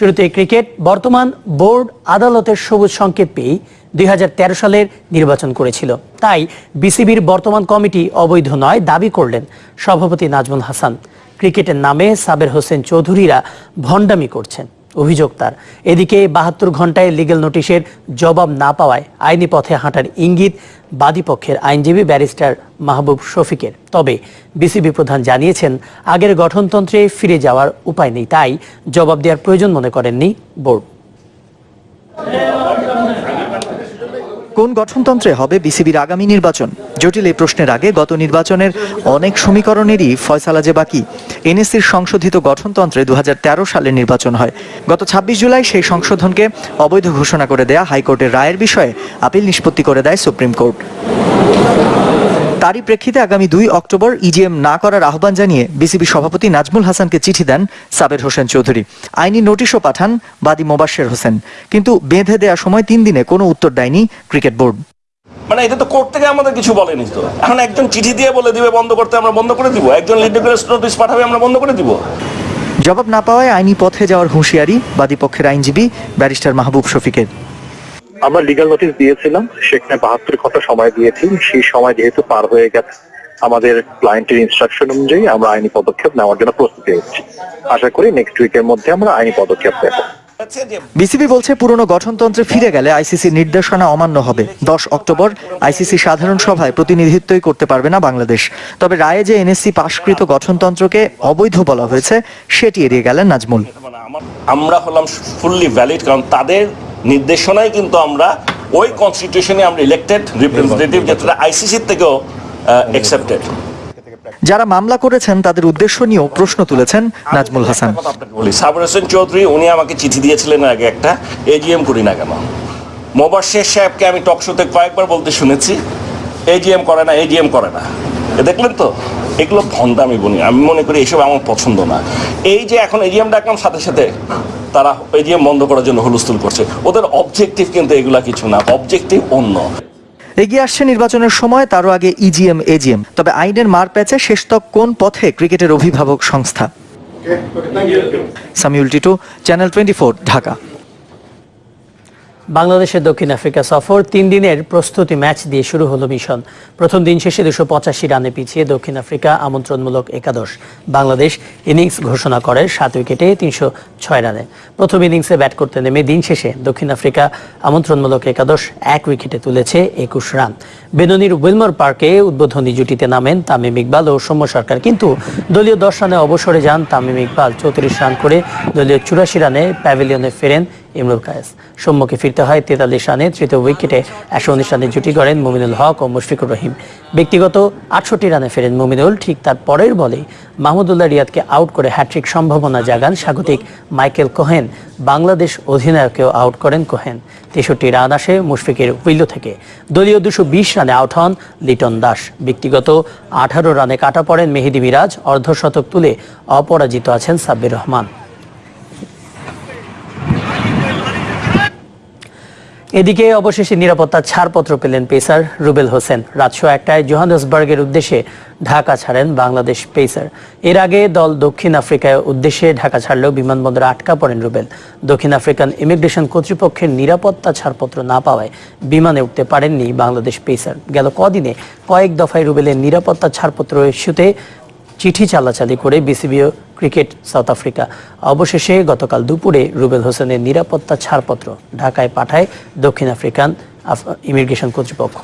শুরুতে ক্রিকেট, বর্তমান বোর্ড আদালতের সবুজ সংকেত পেয়েই দুই হাজার তেরো সালের নির্বাচন করেছিল। তাই বিসিবির বর্তমান কমিটি অবৈধ নয়, দাবি করলেন সভাপতি নাজমুল হাসান। ক্রিকেটের নামে সাবের হোসেন চৌধুরীরা ভণ্ডামি করছেন। অভিযোগ তার। এদিকে বাহাত্তর ঘন্টায় লিগেল নোটিশের জবাব না পাওয়ায় আইনি পথে হাঁটার ইঙ্গিত বাদীপক্ষের আইনজীবী ব্যারিস্টার মাহবুব শফিকের। তবে বিসিবি প্রধান জানিয়েছেন, আগের গঠনতন্ত্রে ফিরে যাওয়ার উপায় নেই, তাই জবাব দেওয়ার প্রয়োজন মনে করেননি বোর্ড। কোন গঠনতন্ত্রে হবে বিসিবির আগামী নির্বাচন? জটিল এই প্রশ্নের আগে গত নির্বাচনের অনেক সমীকরণেরই ফয়সালা যে বাকি। এনএসসির সংশোধিত গঠনতন্ত্রে দুহাজার তেরো সালে নির্বাচন হয়। গত ২৬ জুলাই সেই সংশোধনকে অবৈধ ঘোষণা করে দেয়া হাইকোর্টের রায়ের বিষয়ে আপিল নিষ্পত্তি করে দেয় সুপ্রিম কোর্ট। তারই প্রেক্ষিতে আগামী দুই অক্টোবর ইজিএম না করার আহ্বান জানিয়ে বিসিবি সভাপতি নাজমুল হাসানকে চিঠি দেন সাবের হোসেন চৌধুরী। আইনি নোটিশও পাঠান বাদী মোবাশ্বের হোসেন। কিন্তু বেঁধে দেওয়া সময় তিন দিনে কোনো উত্তর দেয়নি ক্রিকেট বোর্ড। মানে এটা তো কোর্ট থেকে আমাদের কিছু বলেনি তো। এখন একজন চিঠি দিয়ে বলে দিবে বন্ধ করতে আমরা বন্ধ করে দিব? একজন লিডিকুলাস নোটিশ পাঠাবে আমরা বন্ধ করে দিব? জবাব না পাওয়ায় আইনি পথে যাওয়ার হুঁশিয়ারি বাদীপক্ষের আইনজীবী ব্যারিস্টার মাহবুব শফিকের। আমরা লিগাল নোটিশ দিয়েছিলাম সেখানে বাহাত্তর ঘণ্টা সময় দিয়েছি। সেই সময় যেহেতু পার হয়ে গেছে আমাদের ক্লায়েন্টের ইনস্ট্রাকশন অনুযায়ী আমরা আইনি পদক্ষেপ নেওয়ার জন্য প্রস্তুতি হচ্ছি আশা করি নেক্সট উইকের মধ্যে আমরা আইনি পদক্ষেপ নেব। বিসিবি বলছে পুরনো গঠনতন্ত্রে ফিরে গেলে আইসিসির নির্দেশনা অমান্য হবে। দশ অক্টোবর আইসিসি সাধারণ সভায় প্রতিনিধিত্বই করতে পারবে না বাংলাদেশ। তবে রায়ে যে এনএসসি পাশকৃত গঠনতন্ত্রকে অবৈধ বলা হয়েছে সেটি এড়িয়ে গেলেন নাজমুল। আমরা হলাম ফুললি ভ্যালিড কারণ তাদের নির্দেশনায় কিন্তু আমরা ওই কনস্টিটিউশনে আমরা ইলেক্টেড রিপ্রেজেন্টেটিভ যেটা আইসিসির থেকেও অ্যাকসেপ্টেড যারা মামলা করেছেন তাদের উদ্দেশ্য নিয়েও প্রশ্ন তুলেছেন নাজমুল হাসান। বলি সাবর হোসেন চৌধুরী উনি আমাকে চিঠি দিয়েছিলেন আগে একটা এজিএম করি না কেন? মোবাশ্বের সাহেবকে আমি টক শোতে কয়েকবার বলতে শুনেছি এজিএম করে না এজিএম করে না। দেখলেন তো? এগুলো ভণ্ডামি বলি আমি মনে করি এসব আমার পছন্দ না। এই যে এখন এজিএম ডাকলাম সাথে সাথে তারা এজিএম বন্ধ করার জন্য হুলস্থুল করছে। ওদের অবজেক্টিভ কিন্তু এগুলা কিছু না অবজেক্টিভ অন্য। এগিয়ে আসছে নির্বাচনের সময় তারও আগে ইজিএম এজিএম তবে আইনের মার প্যাচে শেষতক কোন পথে ক্রিকেটের অভিভাবক সংস্থা? Samiul Titu channel twenty Dhaka. বাংলাদেশের দক্ষিণ আফ্রিকা সফর তিন দিনের প্রস্তুতি ম্যাচ দিয়ে শুরু হলো মিশন। প্রথম দিন শেষে দুশো পঁচাশি রানে পিছিয়ে দক্ষিণ আফ্রিকা আমন্ত্রণমূলক একাদশ। বাংলাদেশ ইনিংস ঘোষণা করে সাত উইকেটে তিনশো ছয় রানে। প্রথম ইনিংসে ব্যাট করতে নেমে দিন শেষে দক্ষিণ আফ্রিকা আমন্ত্রণমূলক একাদশ এক উইকেটে তুলেছে একুশ রান। বেননির উইলমর পার্কে উদ্বোধনী জুটিতে নামেন তামিম ইকবাল ও সৌম্য সরকার। কিন্তু দলীয় দশ রানে অবসরে যান তামিম ইকবাল। চৌত্রিশ রান করে দলীয় চুরাশি রানে প্যাভিলিয়নে ফেরেন ইমরুল কায়েস। সম্মুখে ফিরতে হয় তেতাল্লিশ রানে তৃতীয় উইকেটে একশো উনিশ রানে জুটি করেন মুমিনুল হক ও মুশফিকুর রহিম। ব্যক্তিগত আটষট্টি রানে ফেরেন মুমিনুল, ঠিক তার পরের বলেই মাহমুদুল্লাহ রিয়াদকে আউট করে হ্যাট্রিক সম্ভাবনা জাগান স্বাগতিক মাইকেল কোহেন। বাংলাদেশ অধিনায়ককেও আউট করেন কোহেন। তেষট্টি রান আসে মুশফিকের উইলো থেকে। দলীয় দুশো বিশ রানে আউট হন লিটন দাস। ব্যক্তিগত আঠারো রানে কাটা পড়েন মেহেদি মিরাজ অর্ধশতক তুলে অপরাজিত আছেন সাব্বির রহমান। এদিকে অবশেষে নিরাপত্তার ছাড়পত্র পেলেন পেসার রুবেল হোসেন। রাত একটায় জোহানসবার্গের উদ্দেশ্যে ঢাকা ছাড়েন বাংলাদেশ পেসার। এর আগে দল দক্ষিণ আফ্রিকায় উদ্দেশ্যে ঢাকা ছাড়লেও বিমানবন্দরে আটকা পড়েন রুবেল। দক্ষিণ আফ্রিকান ইমিগ্রেশন কর্তৃপক্ষের নিরাপত্তা ছাড়পত্র না পাওয়ায় বিমানে উঠতে পারেননি বাংলাদেশ পেসার। গেল কদিনে কয়েক দফায় রুবেলের নিরাপত্তা ছাড়পত্র ইস্যুতে চিঠি চালাচালি করে বিসিবিও ক্রিকেট সাউথ আফ্রিকা। অবশেষে গতকাল দুপুরে রুবেল হোসেনের নিরাপত্তা ছাড়পত্র ঢাকায় পাঠায় দক্ষিণ আফ্রিকান ইমিগ্রেশন কর্তৃপক্ষ।